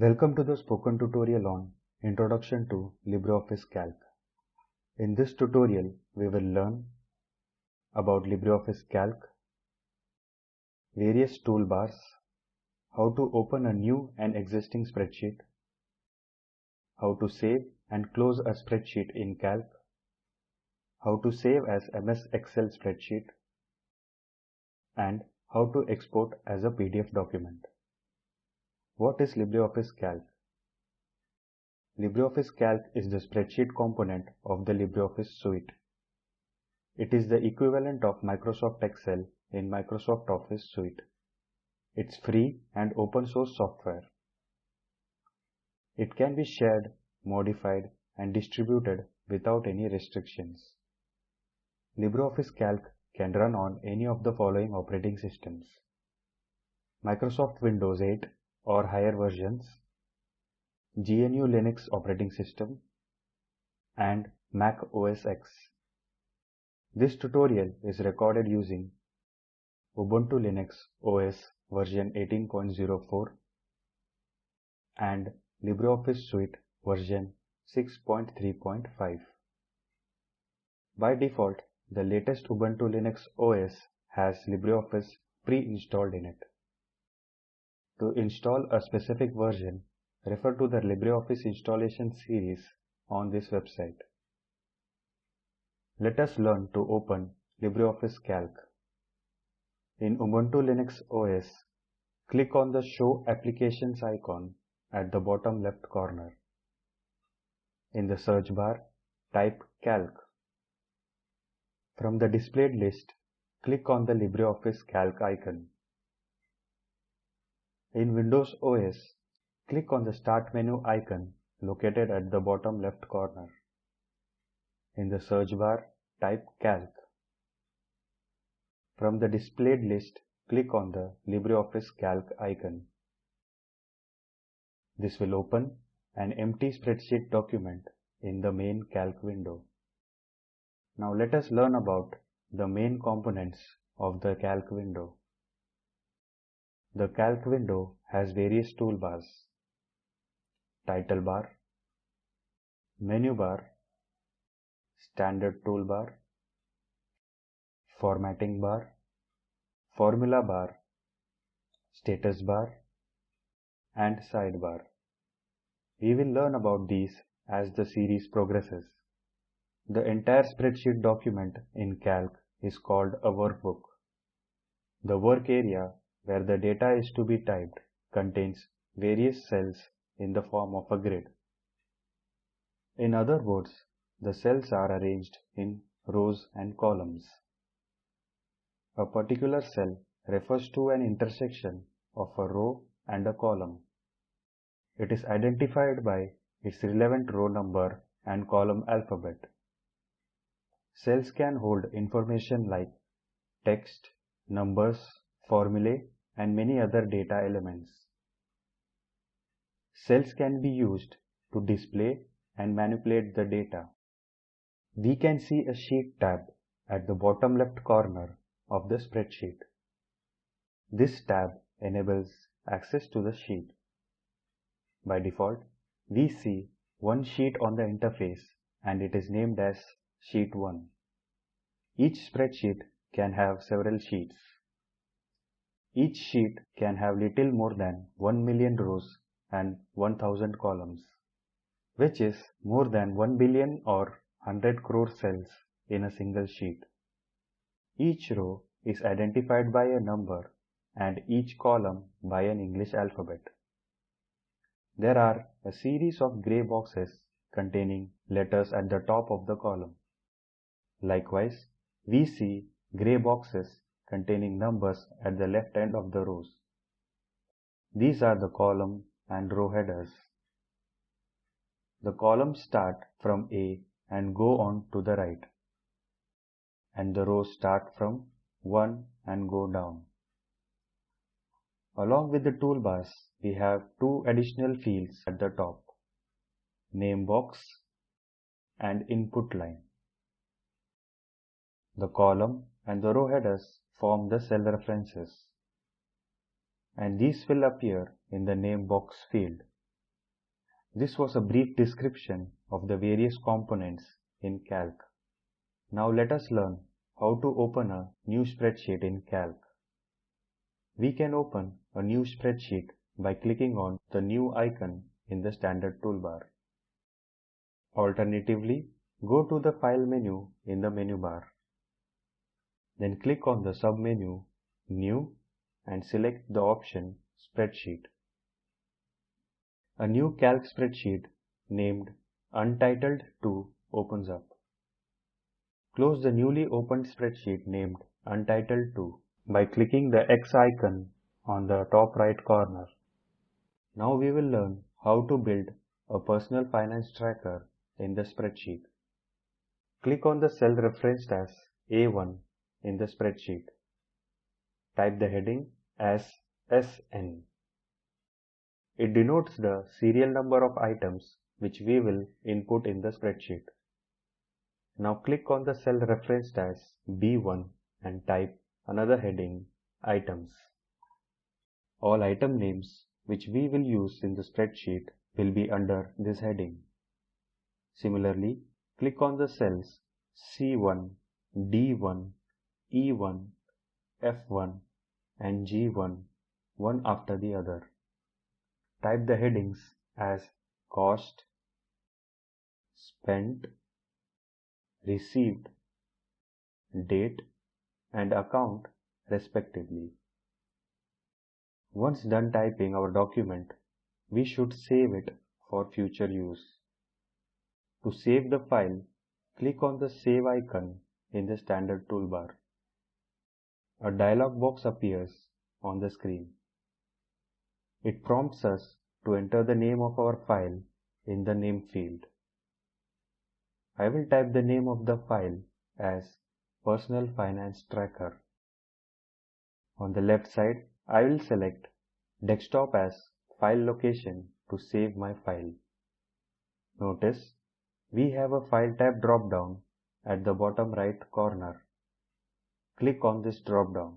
Welcome to the spoken tutorial on Introduction to LibreOffice Calc. In this tutorial, we will learn about LibreOffice Calc, various toolbars, how to open a new and existing spreadsheet, how to save and close a spreadsheet in Calc, how to save as MS Excel spreadsheet, and how to export as a PDF document. What is LibreOffice Calc? LibreOffice Calc is the spreadsheet component of the LibreOffice suite. It is the equivalent of Microsoft Excel in Microsoft Office suite. It's free and open source software. It can be shared, modified and distributed without any restrictions. LibreOffice Calc can run on any of the following operating systems. Microsoft Windows 8 or higher versions, GNU Linux operating system, and Mac OS X. This tutorial is recorded using Ubuntu Linux OS version 18.04 and LibreOffice Suite version 6.3.5. By default, the latest Ubuntu Linux OS has LibreOffice pre-installed in it. To install a specific version, refer to the LibreOffice installation series on this website. Let us learn to open LibreOffice Calc. In Ubuntu Linux OS, click on the Show Applications icon at the bottom left corner. In the search bar, type Calc. From the displayed list, click on the LibreOffice Calc icon. In Windows OS, click on the Start menu icon located at the bottom left corner. In the search bar, type Calc. From the displayed list, click on the LibreOffice Calc icon. This will open an empty spreadsheet document in the main Calc window. Now let us learn about the main components of the Calc window. The Calc window has various toolbars. Title bar, menu bar, standard toolbar, formatting bar, formula bar, status bar, and sidebar. We will learn about these as the series progresses. The entire spreadsheet document in Calc is called a workbook. The work area where the data is to be typed contains various cells in the form of a grid. In other words, the cells are arranged in rows and columns. A particular cell refers to an intersection of a row and a column. It is identified by its relevant row number and column alphabet. Cells can hold information like text, numbers, formulae, and many other data elements. Cells can be used to display and manipulate the data. We can see a Sheet tab at the bottom left corner of the spreadsheet. This tab enables access to the sheet. By default, we see one sheet on the interface and it is named as Sheet 1. Each spreadsheet can have several sheets. Each sheet can have little more than 1 million rows and 1000 columns, which is more than 1 billion or 100 crore cells in a single sheet. Each row is identified by a number and each column by an English alphabet. There are a series of grey boxes containing letters at the top of the column. Likewise, we see grey boxes containing numbers at the left end of the rows. These are the column and row headers. The columns start from A and go on to the right, and the rows start from 1 and go down. Along with the toolbars, we have two additional fields at the top, name box and input line. The column and the row headers form the cell references, and these will appear in the name box field This was a brief description of the various components in Calc. Now let us learn how to open a new spreadsheet in Calc. We can open a new spreadsheet by clicking on the new icon in the standard toolbar. Alternatively, go to the File menu in the menu bar. Then click on the submenu New and select the option Spreadsheet. A new Calc spreadsheet named Untitled 2 opens up. Close the newly opened spreadsheet named Untitled 2 by clicking the X icon on the top right corner. Now we will learn how to build a personal finance tracker in the spreadsheet. Click on the cell referenced as A1 in the spreadsheet. Type the heading as SN. It denotes the serial number of items which we will input in the spreadsheet. Now click on the cell referenced as B1 and type another heading Items. All item names which we will use in the spreadsheet will be under this heading. Similarly, click on the cells C1, D1, E1, F1 and G1 one after the other. Type the headings as cost, spent, received, date and account respectively. Once done typing our document, we should save it for future use. To save the file, click on the Save icon in the standard toolbar. A dialog box appears on the screen. It prompts us to enter the name of our file in the name field. I will type the name of the file as Personal Finance Tracker. On the left side, I will select Desktop as file location to save my file. Notice we have a File tab drop-down at the bottom right corner. Click on this drop-down.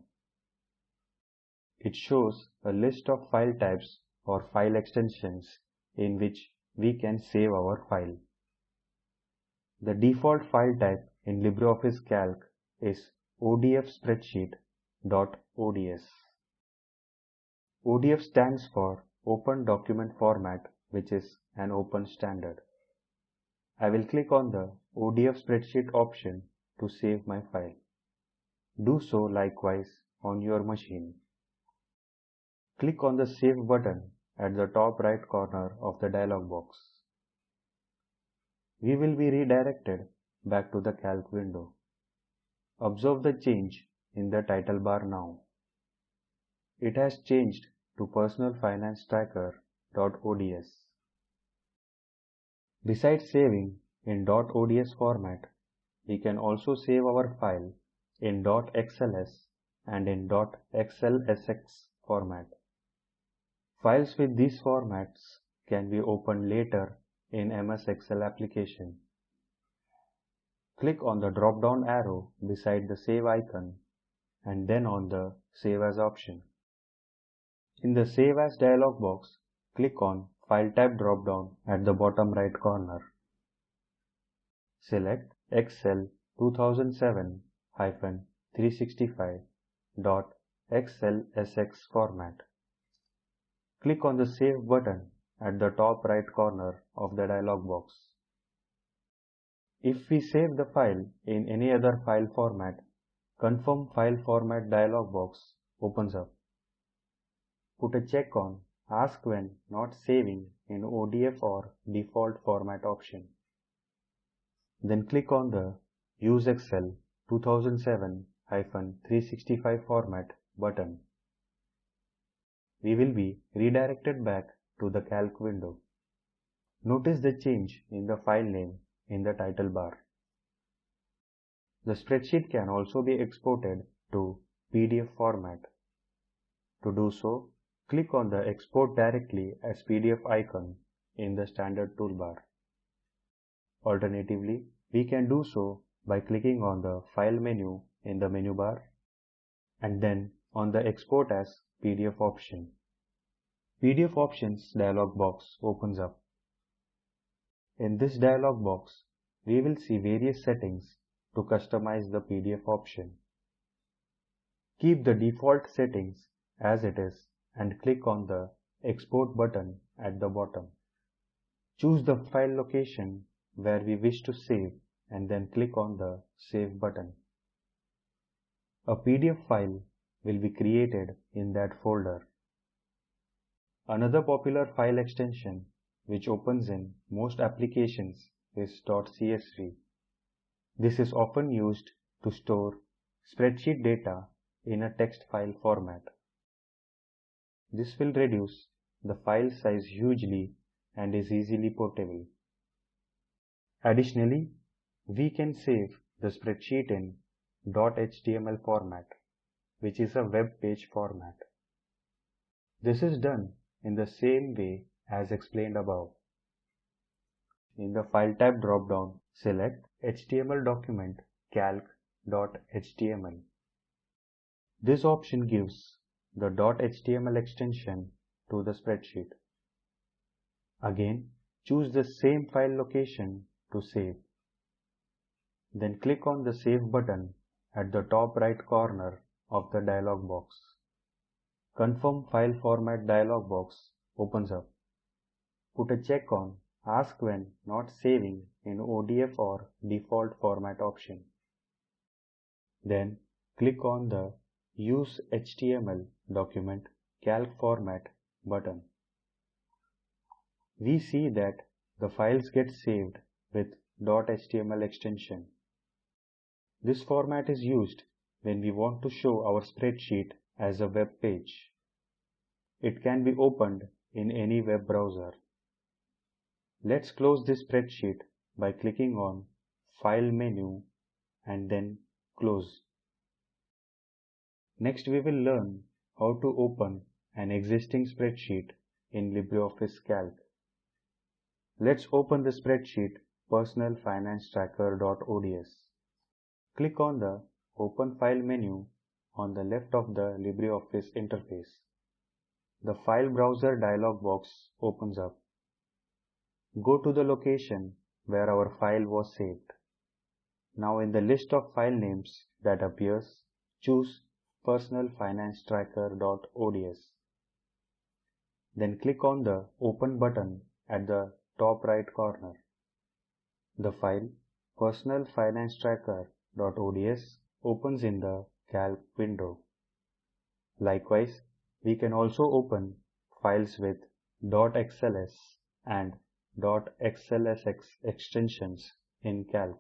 It shows a list of file types or file extensions in which we can save our file. The default file type in LibreOffice Calc is ODF spreadsheet.ods. ODF stands for Open Document Format which is an open standard. I will click on the ODF spreadsheet option to save my file. Do so likewise on your machine. Click on the Save button at the top right corner of the dialog box. We will be redirected back to the Calc window. Observe the change in the title bar now. It has changed to Personal Finance Tracker.ods. Besides saving in .ods format, we can also save our file in .xls and in .xlsx format. Files with these formats can be opened later in MS Excel application. Click on the drop-down arrow beside the Save icon and then on the Save As option. In the Save As dialog box, click on File type drop-down at the bottom right corner. Select Excel 2007-365.xlsx format. Click on the Save button at the top right corner of the dialog box. If we save the file in any other file format, Confirm File Format dialog box opens up. Put a check on Ask when not saving in ODF or default format option. Then click on the Use Excel 2007-365 format button. We will be redirected back to the Calc window. Notice the change in the file name in the title bar. The spreadsheet can also be exported to PDF format. To do so, click on the Export directly as PDF icon in the standard toolbar. Alternatively, we can do so by clicking on the File menu in the menu bar and then on the Export as PDF option. PDF options dialog box opens up. In this dialog box, we will see various settings to customize the PDF option. Keep the default settings as it is and click on the Export button at the bottom. Choose the file location where we wish to save and then click on the Save button. A PDF file will be created in that folder. Another popular file extension which opens in most applications is .csv. This is often used to store spreadsheet data in a text file format. This will reduce the file size hugely and is easily portable. Additionally, we can save the spreadsheet in .html format, which is a web page format. This is done in the same way as explained above. In the File type drop-down, select HTML document calc.html. This option gives the .html extension to the spreadsheet. Again, choose the same file location to save. Then click on the Save button at the top right corner of the dialog box. Confirm File Format dialog box opens up. Put a check on Ask when not saving in ODF or default format option. Then click on the Use HTML document calc format button. We see that the files get saved with .html extension. This format is used when we want to show our spreadsheet as a web page. It can be opened in any web browser. Let's close this spreadsheet by clicking on File menu and then Close. Next we will learn how to open an existing spreadsheet in LibreOffice Calc. Let's open the spreadsheet Personal Finance Tracker.ods. Click on the Open File menu on the left of the LibreOffice interface. The File Browser dialog box opens up. Go to the location where our file was saved. Now in the list of file names that appears, choose personalfinancetracker.ods. Then click on the Open button at the top right corner. The file personalfinancetracker.ods opens in the Calc window. Likewise, we can also open files with .xls and .xlsx extensions in Calc.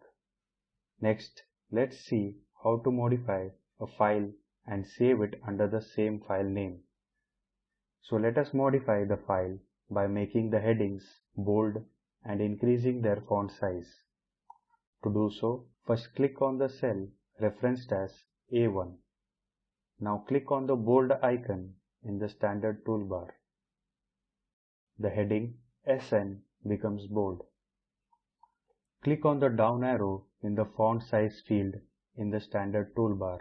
Next, let's see how to modify a file and save it under the same file name. So let us modify the file by making the headings bold and increasing their font size. To do so, first click on the cell referenced as A1. Now click on the bold icon in the standard toolbar. The heading SN becomes bold. Click on the down arrow in the font size field in the standard toolbar.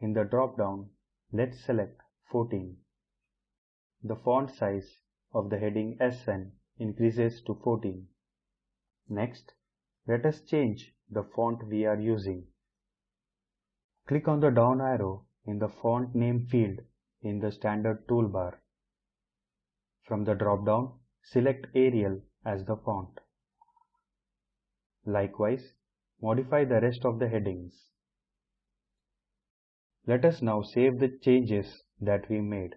In the drop-down, let's select 14. The font size of the heading SN increases to 14. Next, let us change the font we are using. Click on the down arrow in the font name field in the standard toolbar. From the drop-down, select Arial as the font. Likewise, modify the rest of the headings. Let us now save the changes that we made.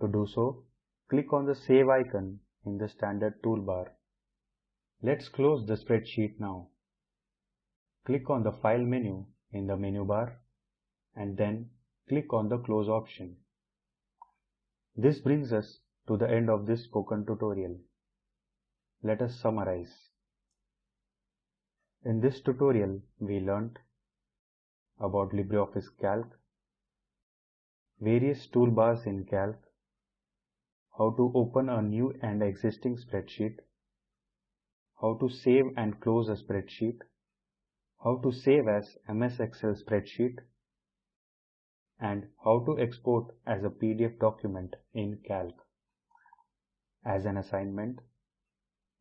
To do so, click on the Save icon in the standard toolbar. Let's close the spreadsheet now. Click on the File menu in the menu bar and then click on the Close option. This brings us to the end of this spoken tutorial. Let us summarize. In this tutorial, we learnt about LibreOffice Calc, various toolbars in Calc, how to open a new and existing spreadsheet, how to save and close a spreadsheet, how to save as MS Excel spreadsheet, and how to export as a PDF document in Calc. As an assignment,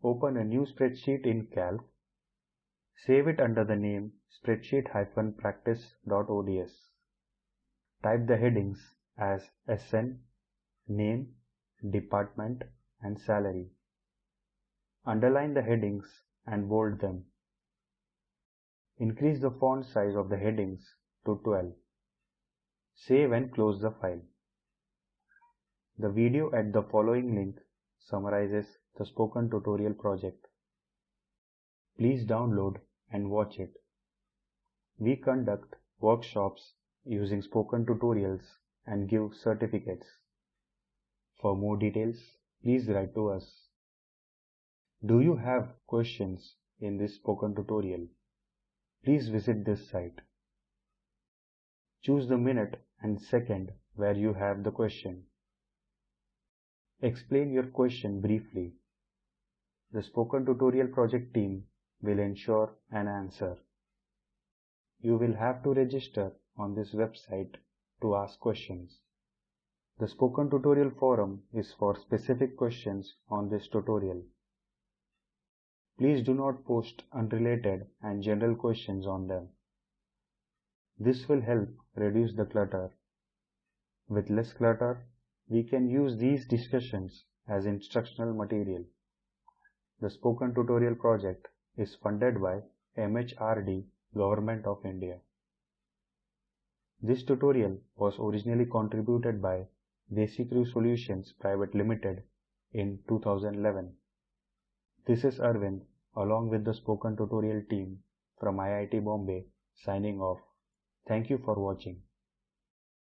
open a new spreadsheet in Calc. Save it under the name spreadsheet-practice.ods. Type the headings as SN, name, department, and salary. Underline the headings and bold them. Increase the font size of the headings to 12. Save and close the file. The video at the following link summarizes the spoken tutorial project. Please download and watch it. We conduct workshops using spoken tutorials and give certificates. For more details, please write to us. Do you have questions in this spoken tutorial? Please visit this site. Choose the minute and second where you have the question. Explain your question briefly. The Spoken Tutorial project team will ensure an answer. You will have to register on this website to ask questions. The Spoken Tutorial forum is for specific questions on this tutorial. Please do not post unrelated and general questions on them. This will help reduce the clutter. With less clutter, we can use these discussions as instructional material. The Spoken Tutorial project is funded by MHRD Government of India. This tutorial was originally contributed by DesiCrew Solutions Private Limited in 2011. This is Arvind along with the Spoken Tutorial team from IIT Bombay signing off. Thank you for watching.